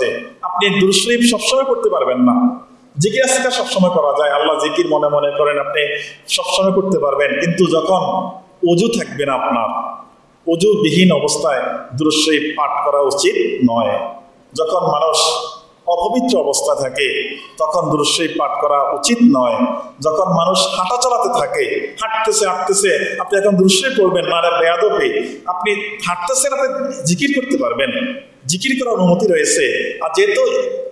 সাথে আপনি দুরুশরীফ সবসময় করতে পারবেন না। জিকির আজকার সবসময় করা যায়। আল্লাহ জিকির মনে মনে করেন, আপনি সবসময় করতে পারবেন। কিন্তু যখন অজু থাকবে না আপনার, অজুবিহীন অবস্থায় দুরুশরীফ পাঠ করা উচিত নয়। যখন মানুষ অপবিত্র অবস্থা থাকে, তখন দুরুশরীফ পাঠ করা উচিত নয়। যখন মানুষ হাঁটা চালাতে থাকে, হাঁটতেছে হাঁটতেছে, আপনি এখন দুরুশরীফ করবেন না এটা বেয়াদবে। আপনি হাঁটতেছেন, আপনি জিকির করতে পারবেন। জিকির করার অনুমতি রয়েছে। আর যেহেতু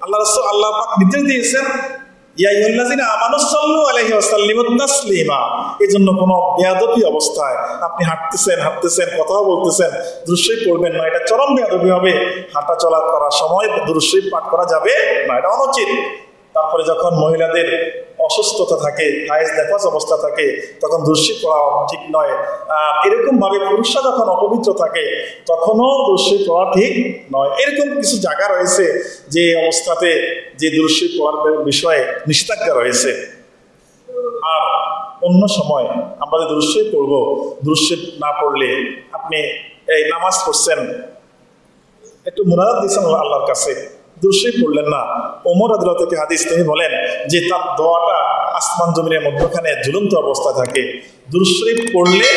আল্লাহ রসুল আল্লাহ পাক নির্দেশ দিয়েছেন কোনো অবস্থায় আপনি হাঁটতেছেন হাঁটতেছেন, কথাও বলতেছেন না। এটা চরম করার সময় পাঠ করা যাবে না, এটা তারপরে যখন মহিলাদের অসুস্থতা থাকে হায়েস নেফাস অবস্থা থাকে, তখন দুর্শি পড়া ঠিক নয়। আর এরকম ভাবে পুরুষরা যখন অপবিত্র থাকে, তখনও দুর্শি পড়া ঠিক নয়। এরকম কিছু জায়গা রয়েছে যে অবস্থাতে যে দুর্শি পড়ার বিষয়ে নিষেধাজ্ঞা রয়েছে। আর অন্য সময় আমরা যে দুরুশ্বই পড়ব দুরুশ্বই না পড়লে আপনি এই নামাজ পড়ছেন, একটু মুরাদ দিয়েছেন আল্লাহর কাছে। দুরুশ্বই পড়লেন না। ওমর আদিল থেকে হাদিস তিনি বলেন যে তার দোয়াটা আসমান জমিনের মধ্যখানে ঝুলন্ত অবস্থা থাকে। দুরুশরীফ পড়লে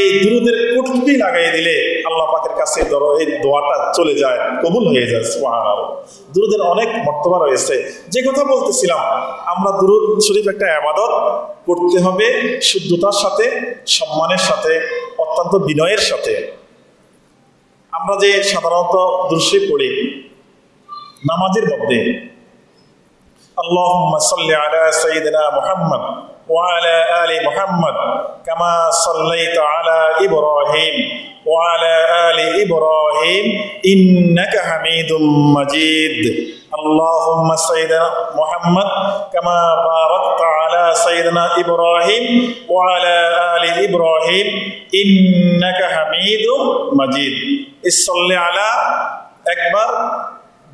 এই দুরুদের কুটকি লাগাই দিলে আল্লাহ পাকের কাছে ধরো এই দোয়াটা চলে যায়, কবুল হয়ে যায়, সুবহানাল্লাহ। দুরুদের অনেক মর্তবা রয়েছে। যে কথা বলতেছিলাম, আমরা দুরুদ শরীফ একটা আবাদত করতে হবে শুদ্ধতার সাথে, সম্মানের সাথে, অত্যন্ত বিনয়ের সাথে। আমরা যে সাধারণত দুরশরীফ পড়ি নামাজের মধ্যে اللهم صل على سيدنا محمد وعلى آل محمد كما صليت على إبراهيم وعلى آل إبراهيم إنك حميد مجيد اللهم سيدنا محمد كما باركت على سيدنا إبراهيم وعلى آل إبراهيم إنك حميد مجيد صل على একবার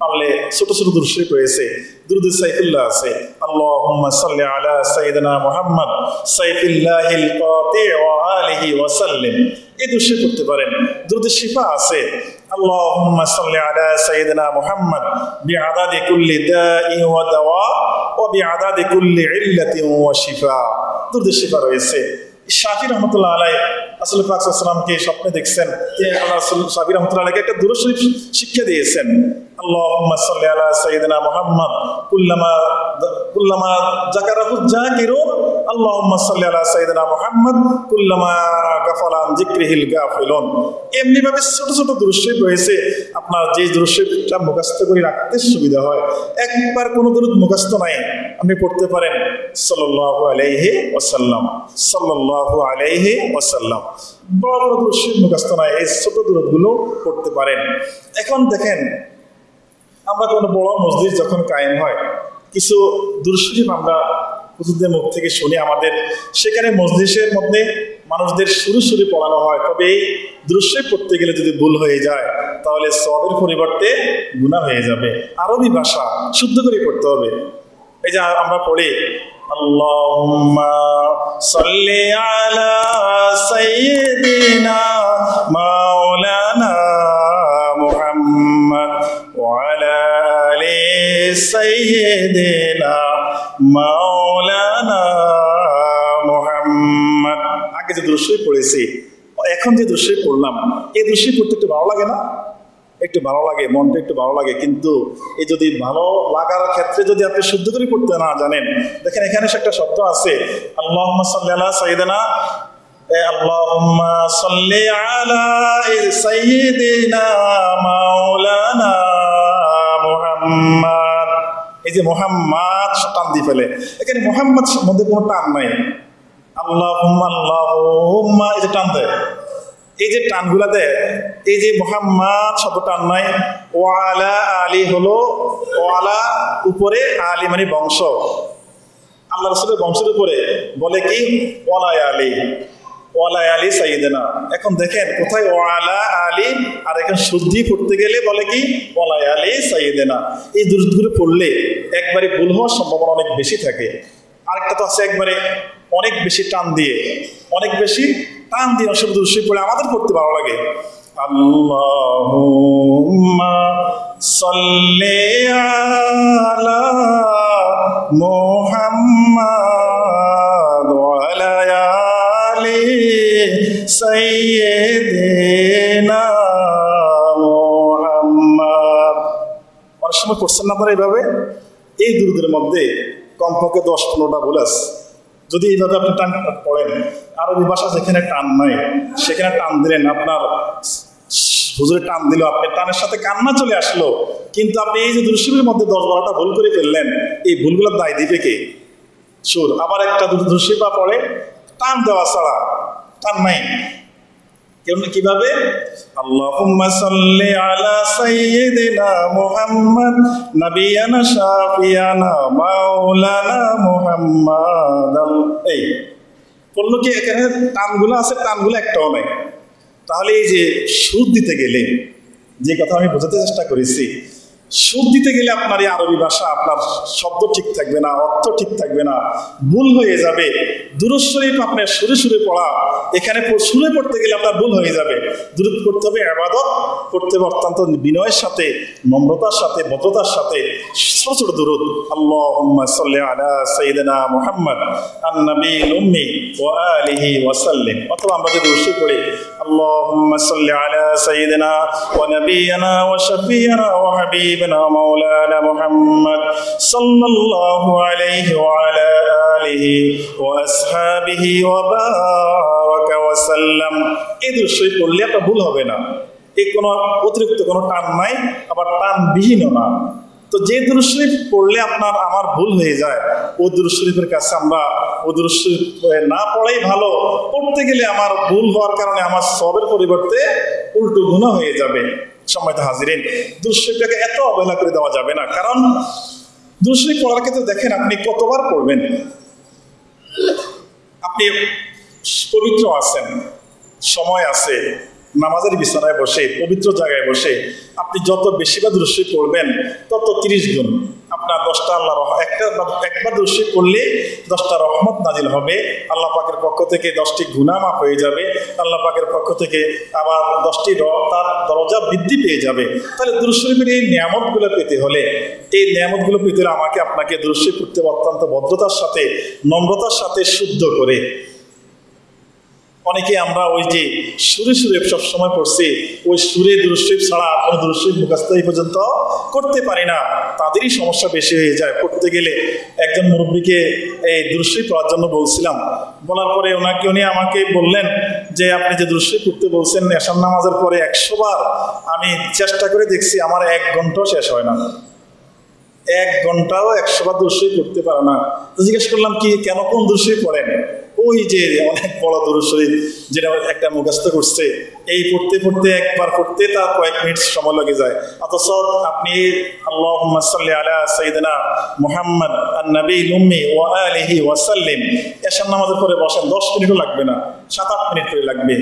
পারলে ছোট ছোট দুরুদ রয়েছে, দুরুদ সাইফুল্লাহ আছে। আল্লাহুম্মা সাল্লি আলা সাইয়্যিদিনা মুহাম্মদ, সাইফুল্লাহিল কাতি ওয়া আলিহি ওয়া সাল্লিম। এই দুরুদ শরীফ পারেন। দুরুদ শিফা আছে। আল্লাহুম্মা সাল্লি আলা সাইয়্যিদিনা মুহাম্মদ, বিআদাদি কুল্লি দাই ওয়া দাওয়া, ওয়া বিআদাদি কুল্লি ইল্লাতি ওয়া শিফা। দুরুদ শিফা রয়েছে। শাফি রহমতুল্লাহ আলাই আসলে পাক স্বপ্নে দেখছেন তিনি আল্লাহ শাফি রহমতুল্লাহ একটা দুরুদ শিক্ষা দিয়েছেন। اللهم صل على سيدنا محمد كلما كلما ذكره الذاكرون اللهم صل على سيدنا محمد كلما غفل عن ذكره الغافلون এমনি ভাবে ছোট ছোট দুরুশরীফ রয়েছে আপনার যে দুরুশরীফটা মুখস্থ করে রাখতে সুবিধা হয় একবার কোনো দূরত মুখস্থ নাই আপনি পড়তে পারেন সাল্লাল্লাহু আলাইহি ওয়াসাল্লাম সাল্লাল্লাহু আলাইহি ওয়াসাল্লাম বড় বড় দুরুশরীফ মুখস্থ নাই এই ছোট দূরতগুলো পড়তে পারেন এখন দেখেন আমরা কোনো বড় মসজিদ যখন কায়েম হয়, কিছু দুরশরীফ আমরা হুজুরদের মুখ থেকে শুনি আমাদের। সেখানে মসজিদের মধ্যে মানুষদের শুরু শুরু পড়ানো হয়, তবে এই দৃশ্যে পড়তে গেলে যদি ভুল হয়ে যায়, তাহলে সবের পরিবর্তে গুণা হয়ে যাবে। আরবি ভাষা শুদ্ধ করে পড়তে হবে। এই যে আমরা পড়ি, আল্লাহুম্মা সাল্লি আলা মাওলানা সাইয়্যিদিনা মাওলানা মুহাম্মদ আগে যে দৃশ্যই পড়েছি এখন যে দৃশ্যই পড়লাম এই দৃশ্যই পড়তে একটু ভালো লাগে না একটু ভালো লাগে মনটা একটু ভালো লাগে কিন্তু এই যদি ভালো লাগার ক্ষেত্রে যদি আপনি শুদ্ধ করে পড়তে না জানেন দেখেন এখানে একটা শব্দ আছে আল্লাহ সাল্লাহ সাইদানা اللهم صل على سيدنا مولانا মুহাম্মদ এই যে মোহাম্মদ টান দিয়ে ফেলে। এখানে মোহাম্মদ মধ্যে কোনো টান নাই। আল্লাহ আল্লাহ এই যে টান দেয়। এই যে টানগুলা দেয়, এই যে মোহাম্মদ শব্দ টান নাই। ওয়ালা আলী হলো, ওয়ালা উপরে আলী মানে বংশ। আল্লাহ রসুলের বংশের উপরে বলে কি? ওয়ালাই আলী। ওয়ালাই আলী সাইদেনা এখন দেখেন, কোথায় ওয়ালা আলী, আর এখন শুদ্ধি করতে গেলে বলে কি? ওয়ালাই আলী সাইদেনা এই দুরুদগুলো পড়লে একবারে ভুল হওয়ার সম্ভাবনা অনেক বেশি থাকে। আরেকটা তো আছে একবারে অনেক বেশি টান দিয়ে। অনেক বেশি টান দিয়ে অসুখ দুরুশি পড়ে আমাদের পড়তে ভালো লাগে। আল্লাহুম্মা সাল্লি আলা মুহাম্মাদ সময় পড়ছেন না আপনারা এইভাবে, এই দুরুদের মধ্যে কমপক্ষে দশ পনেরোটা ভুল আছে। যদি এইভাবে আপনি টান পড়েন আরবি ভাষা যেখানে টান নাই, সেখানে টান দিলেন, আপনার হুজুরে টান দিল, আপনি টানের সাথে কান্না চলে আসলো, কিন্তু আপনি এই যে দুরুশিবের মধ্যে দশ বারোটা ভুল করে ফেললেন, এই ভুলগুলোর দায় দিবে কে? সুর আবার একটা দুরুশিবা পড়ে, টান দেওয়া ছাড়া, টান নাই। কীভাবে? নবিয়ানা মাওলানা এই কি, এখানে টানগুলো আছে, টানগুলো একটাও নাই। তাহলে এই যে সুদ দিতে গেলে, যে কথা আমি বোঝাতে চেষ্টা করেছি সুদ দিতে গেলে আপনার এই আরবি ভাষা, আপনার শব্দ ঠিক থাকবে না, অর্থ ঠিক থাকবে না, ভুল হয়ে যাবে। দূরস্বরীপ আপনার সুরে সুরে পড়া, এখানে সুরে পড়তে গেলে আপনার ভুল হয়ে যাবে। দূরত করতে হবে আবাদত করতে হবে অত্যন্ত বিনয়ের সাথে, নম্রতার সাথে, ভদ্রতার সাথে। ছোট দূরত সাল্লি আলা মুহাম্মদ অথবা আমরা যদি উৎসব করি সাল্লি আলা সাল্লাল্লাহু আলাইহি ওয়া আলা আলিহি ওয়া আসহাবিহি ওয়া বারাকা ওয়া সাল্লাম। এই দৃশ্যই পড়লে একটা ভুল হবে না। এই কোনো অতিরিক্ত কোনো টান নাই, আবার টান বিহীনও না। তো যে দুরুদ শরীফ পড়লে আপনার আমার ভুল হয়ে যায়, ও দুরুদ শরীফের কাছে আমরা ও দুরুদ শরীফ না পড়াই ভালো। পড়তে গেলে আমার ভুল হওয়ার কারণে আমার সবের পরিবর্তে উল্টো গুণা হয়ে যাবে। সময়তে হাজিরেন দুশ্চিন্তাকে এত অবহেলা করে দেওয়া যাবে না। কারণ দুশ্চিন্তা পড়ার ক্ষেত্রে দেখেন, আপনি কতবার পড়বেন? আপনি পবিত্র আছেন, সময় আছে, নামাজের বিছানায় বসে, পবিত্র জায়গায় বসে, আপনি যত বেশি বা দৃশ্য পড়বেন, তত তিরিশ গুণ। দশটা আল্লাহ একটা একবার দোষী করলে দশটা রহমত নাজিল হবে। আল্লাহ পাকের পক্ষ থেকে দশটি গুনামা হয়ে যাবে। আল্লাহ পাকের পক্ষ থেকে আবার দশটি তার দরজা বৃদ্ধি পেয়ে যাবে। তাহলে দুরুশরীফের এই নিয়ামতগুলো পেতে হলে, এই নিয়ামতগুলো পেতে হলে আমাকে আপনাকে দুরুশরীফ করতে অত্যন্ত ভদ্রতার সাথে, নম্রতার সাথে শুদ্ধ করে। অনেকে আমরা ওই যে সুরে সুরে সবসময় পড়ছি, ওই সুরে দুরুশরীফ ছাড়া কোনো দুরুশরীফ মুখাস্ত এই পর্যন্ত করতে পারি না। তাদেরই সমস্যা বেশি হয়ে যায়। পড়তে গেলে একজন মুরব্বীকে এই দুরুশরীফ পড়ার জন্য বলছিলাম। বলার পরে ওনাকে উনি আমাকে বললেন যে, আপনি যে দুরুশরীফ পড়তে বলছেন এসান নামাজের পরে একশো বার আমি চেষ্টা করে দেখছি, আমার এক ঘন্টাও শেষ হয় না। এক ঘন্টাও একশো বার দৃশ্যই করতে পারে না। জিজ্ঞেস করলাম, কি কেন কোন দৃশ্যই পড়েন? ওই যে অনেক বড় দৃশ্যই যেটা একটা মুখস্থ করছে, এই পড়তে পড়তে একবার পড়তে তার কয়েক মিনিট সময় লেগে যায়। অথচ আপনি আল্লাহ আলা সঈদনা মুহাম্মদ নবী লুম্মি ও আলিহি ওয়াসাল্লিম। এসার নামাজের পরে বসেন, দশ মিনিটও লাগবে না, সাত আট মিনিট করে লাগবে।